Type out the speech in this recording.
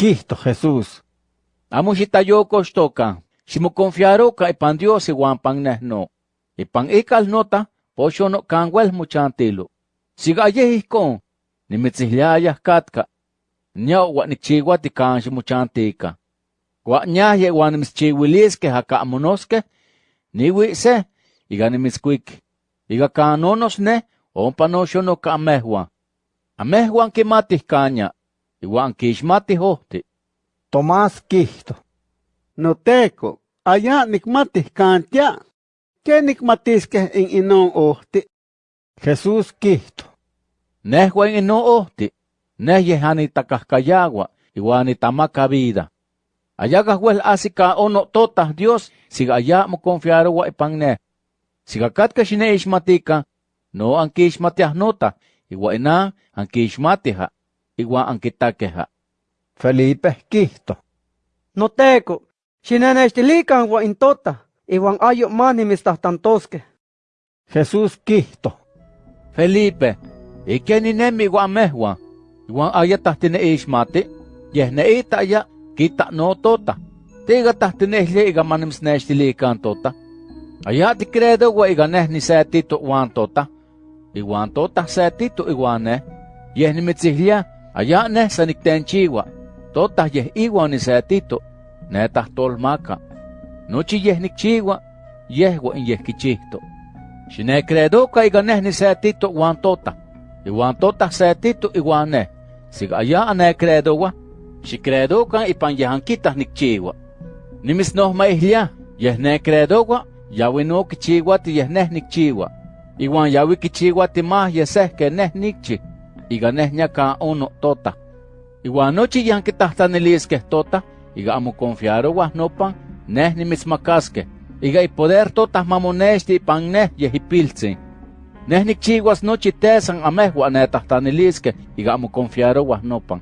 Quihto Jesús. Amo xitayokoxtoka, ximoconfiaroka ipan Dios iwan pan neh no. Ipan ikal nota, poxo no canwel mochantilo. Siga yeh ihkon, nimitzihliayah katka. Nya wa nikchiwati kan ximochantika. Wa ñaye wan nimitzchiwiliskeh aka monoskeh, niwi se, iga nimitzkuik. Iga kanonos ne, ompa no ka amehwan. Amehwan kimatih kanya, iwan kixmatih ohti. Tomás quihto. Noteco, allá nikmatih kantia. ¿Qué nikmatiskeh in inon ohti? Jesús quihto. Nehua in ino ohti, neh yeh anitakahkayawa, iwan nitamaka vida. Ayakah wel asika ono totah Dios, siga allá mo confiarowa ipan neh. Siga katka xineixmatika, no ankixmatiah nota, iwa ina ankixmatiha, iwa ankitakeha. Felipe quihto. Noteco, xinenextilikan wa in tota, iwan ayo ma nimitztahtantoskeh. Jesús quihto. Felipe, iken ninemi iwa amehwan, iwan ayatah tineixmati, yeh neita ya kita no tota. Tiga tahtinehli iga manimsnextilikan tota. Aya tikredowa iga neh nisetito wan tota. Iwan tota setito iwan neh. Yeh nimitzihlia, aya neh sa niktenchiwa. Tota yeh iwan nisetito. Ne tahtolmaka. Nochi yeh nikchiwa, yehwa in yeh kichihto. Xinekredoka iga neh nisetito wan tota. Iwan tota setito iwan neh. Siga aya anekredowa, xikredokan ipan yeh ankitah nikchiwa. Nimisnohmaihlia, yeh nekredowa, yawi no kichiwati yeh neh nikchiwa. Iwan yawi kichiwati mah yeh seh ke iga neh nyaka ono tota. Iwan nochi yan kitahtaniliskeh tota, iga amo confiarowah nopan, neh nimitzmakaskeh, iga ipoder tota mamonexti ipan neh yeh ipiltzin. Neh nikchiwas nochi tesan amehwa netahtaniliskeh, iga amo confiarowah nopan.